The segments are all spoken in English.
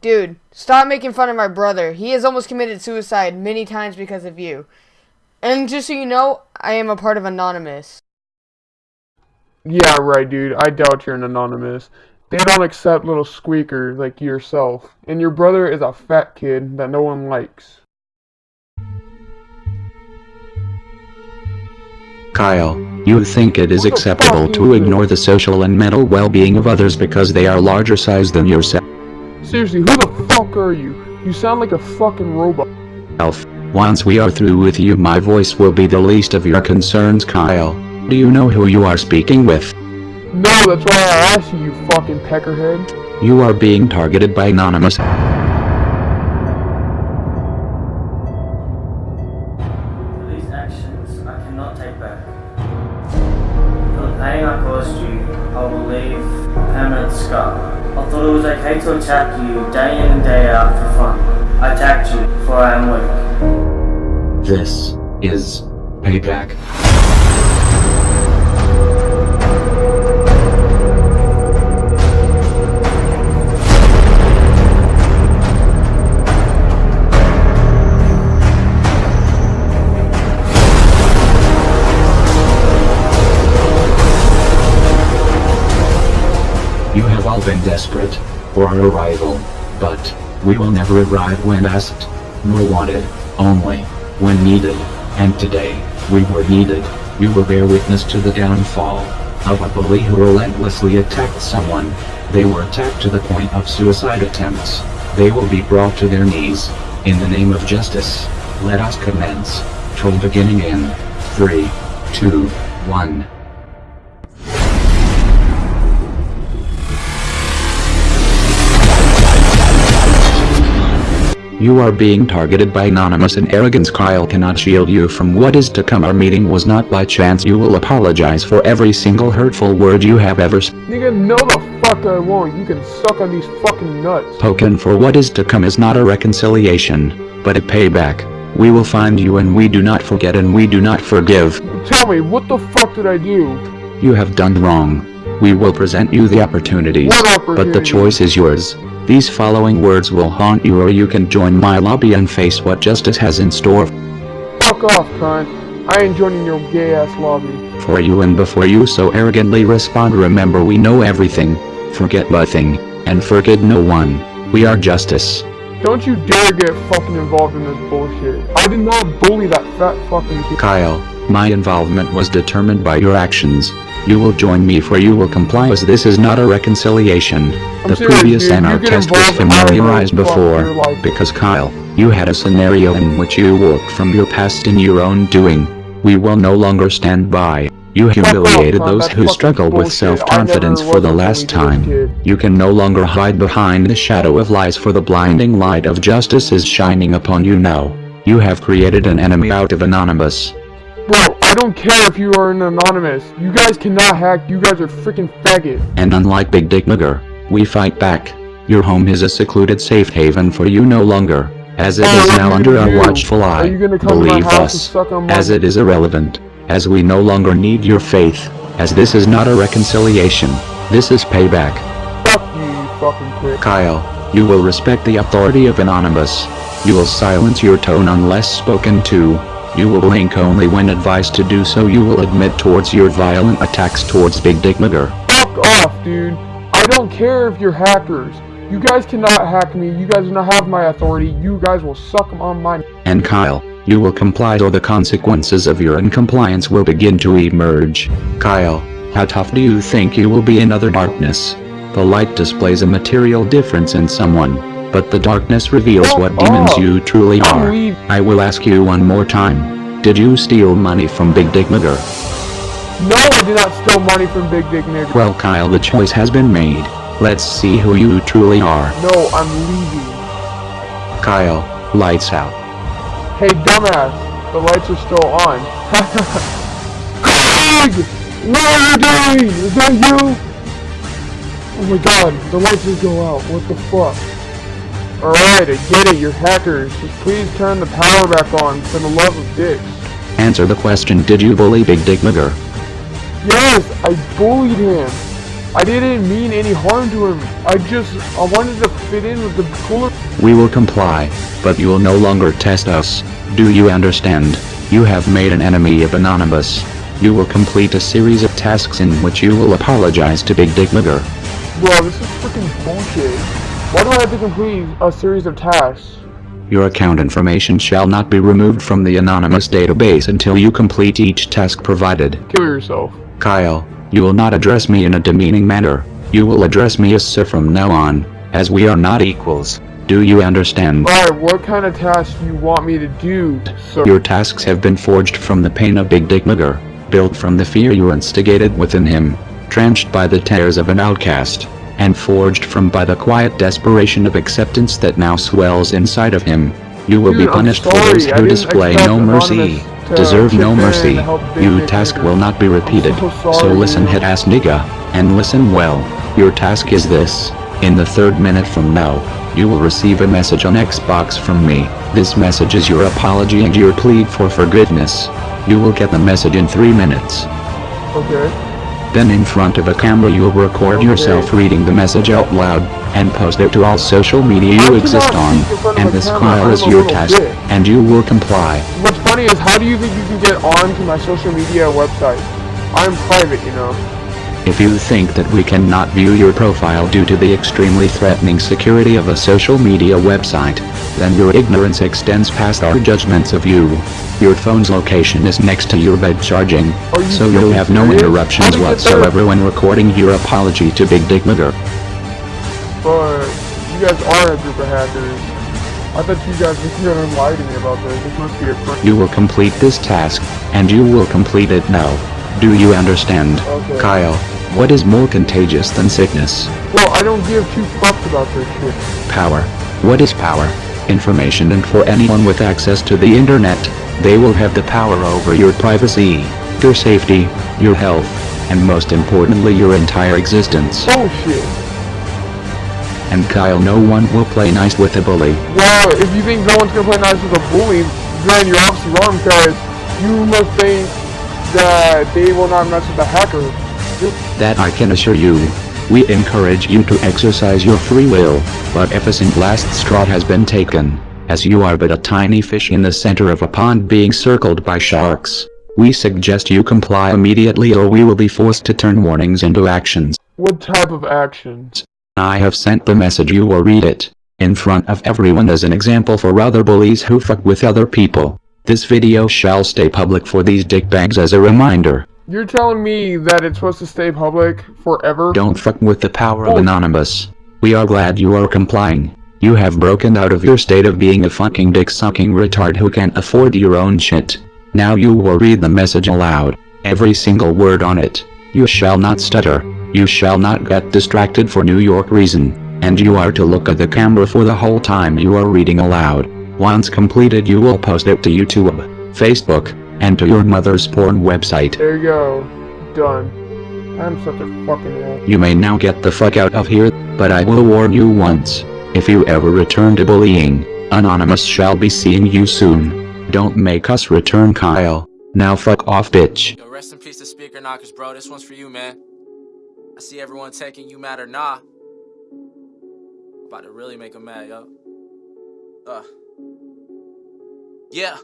Dude, stop making fun of my brother. He has almost committed suicide many times because of you. And just so you know, I am a part of Anonymous. Yeah, right, dude. I doubt you're an anonymous. They don't accept little squeakers like yourself. And your brother is a fat kid that no one likes. Kyle, you think it is acceptable to ignore the social and mental well-being of others because they are larger size than yourself? Seriously, who the fuck are you? You sound like a fucking robot. Elf, once we are through with you my voice will be the least of your concerns Kyle. Do you know who you are speaking with? No, that's why I asked you, you fucking peckerhead. You are being targeted by Anonymous. These actions I cannot take back. The pain I caused you, I will leave a permanent scar. I thought it was okay to attack you day in and day out for fun. I attacked you, for I am weak. This is payback. Have been desperate for our arrival, but we will never arrive when asked, nor wanted, only when needed. And today, we were needed. You will bear witness to the downfall of a bully who relentlessly attacked someone. They were attacked to the point of suicide attempts. They will be brought to their knees. In the name of justice, let us commence. Troll beginning in 3, 2, 1. You are being targeted by anonymous and arrogance Kyle cannot shield you from what is to come our meeting was not by chance you will apologize for every single hurtful word you have ever Nigga, no the fuck I won't. You can suck on these fucking nuts. spoken for what is to come is not a reconciliation, but a payback. We will find you and we do not forget and we do not forgive. Tell me, what the fuck did I do? You have done wrong. We will present you the opportunities, but the choice is yours. These following words will haunt you or you can join my lobby and face what justice has in store Fuck off, cunt. I ain't joining your gay ass lobby. for you and before you so arrogantly respond remember we know everything, forget nothing, and forget no one. We are justice. Don't you dare get fucking involved in this bullshit. I did not bully that fat fucking kid. Kyle, my involvement was determined by your actions. You will join me for you will comply as this is not a reconciliation. The serious, previous dude. NR test was involved in my familiarized before, because Kyle, you had a scenario in which you walked from your past in your own doing. We will no longer stand by. You humiliated those who struggled with self-confidence for the last bully to this time. You can no longer hide behind the shadow of lies for the blinding light of justice is shining upon you now. You have created an enemy out of Anonymous. Bro, I don't care if you are an anonymous. You guys cannot hack. You guys are freaking faggot. And unlike Big Dick Nigger, we fight back. Your home is a secluded safe haven for you no longer, as it Oh, is now under our watchful eye. you gonna come to my Believe us, suck on my- as it is irrelevant, as we no longer need your faith, as this is not a reconciliation, this is payback. Fuck you, you fucking prick. Kyle, you will respect the authority of Anonymous. You will silence your tone unless spoken to. You will link only when advised to do so. You will admit towards your violent attacks towards Big Dick Nigger. Fuck off, dude. I don't care if you're hackers. You guys cannot hack me. You guys do not have my authority. You guys will suck on my... And Kyle, you will comply or the consequences of your uncompliance will begin to emerge. Kyle, how tough do you think you will be in other darkness? The light displays a material difference in someone, but the darkness reveals what oh, demons up. you truly are. I will ask you one more time. Did you steal money from Big Dick Nigger? No, I did not steal money from Big Dick Nigger. Well Kyle the choice has been made. Let's see who you truly are. No, I'm leaving. Kyle, lights out. Hey, dumbass. The lights are still on. Craig! What are you doing? Is that you? Oh my god, the lights just go out. What the fuck? Alright, I get it, you're hackers. Just please turn the power back on for the love of dicks. Answer the question did you bully Big Dick Nigger? Yes, I bullied him. I didn't mean any harm to him. I just, I wanted to fit in with the cooler. We will comply, but you will no longer test us. Do you understand? You have made an enemy of Anonymous. You will complete a series of tasks in which you will apologize to Big Dick Nigger. Bro, this is freaking bullshit. Why do I have to complete a series of tasks? Your account information shall not be removed from the Anonymous database until you complete each task provided. Kill yourself. Kyle, you will not address me in a demeaning manner. You will address me as sir from now on, as we are not equals. Do you understand? Alright, what kind of tasks do you want me to do, sir? Your tasks have been forged from the pain of Big Dick Nigger, built from the fear you instigated within him, trenched by the tears of an outcast, and forged from by the quiet desperation of acceptance that now swells inside of him. You will Dude, be punished for those who display no mercy, to deserve no mercy. and help Big You Dick task will not be repeated. so So listen head ass nigga, and listen well. Your task is this. In the third minute from now, you will receive a message on Xbox from me. This message is your apology and your plea for forgiveness. You will get the message in three minutes. Okay. Then in front of a camera you will record yourself reading the message out loud, and post it to all social media you exist on, speak in front of and this file is your task, and you will comply. What's funny is how do you think you can get onto my social media website? I'm private, you know. If you think that we cannot view your profile due to the extremely threatening security of a social media website, then your ignorance extends past our judgments of you. Your phone's location is next to your bed charging, you so you'll have no interruptions How did you get there? whatsoever when recording your apology to Big Dick Nigger. But you guys are a group of hackers. I thought you guys were gonna lie to me about this. This must be a. You will complete this task, and you will complete it now. Do you understand? Okay. Kyle, what is more contagious than sickness? Well, I don't give two fucks about this shit. Power. What is power? Information and for anyone with access to the internet, they will have the power over your privacy, your safety, your health, and most importantly your entire existence. Oh, Bullshit. And Kyle no one will play nice with a bully. Well, if you think no one's gonna play nice with a bully, then you're obviously wrong because you must think that they will not mess with the hacker. That I can assure you. We encourage you to exercise your free will, but efficient last straw has been taken, as you are but a tiny fish in the center of a pond being circled by sharks. We suggest you comply immediately or we will be forced to turn warnings into actions. What type of actions? I have sent the message you will read it, in front of everyone as an example for other bullies who fuck with other people. This video shall stay public for these dickbags as a reminder. You're telling me that it's supposed to stay public forever? Don't fuck with the power of Oh. Anonymous. We are glad you are complying. You have broken out of your state of being a fucking dick-sucking retard who can't afford your own shit. Now you will read the message aloud. Every single word on it. You shall not stutter. You shall not get distracted for New York reason. And you are to look at the camera for the whole time you are reading aloud. Once completed you will post it to YouTube, Facebook, and to your mother's porn website. There you go. Done. I'm such a fucking ass. You may now get the fuck out of here, but I will warn you once. If you ever return to bullying, Anonymous shall be seeing you soon. Don't make us return Kyle. Now fuck off bitch. Yo, rest in peace to Speaker Knockerz, bro. This one's for you, man. I see everyone taking you mad or nah. About to really make them mad, yo. Uh. Yeah.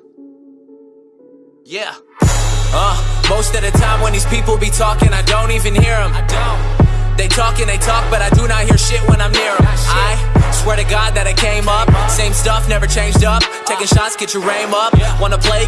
Yeah. Uh, most of the time when these people be talking, I don't even hear them. I don't. They talk and they talk, but I do not hear shit when I'm near them. I swear to God that I came up. Same stuff, never changed up. Taking shots, get your aim up. Wanna play?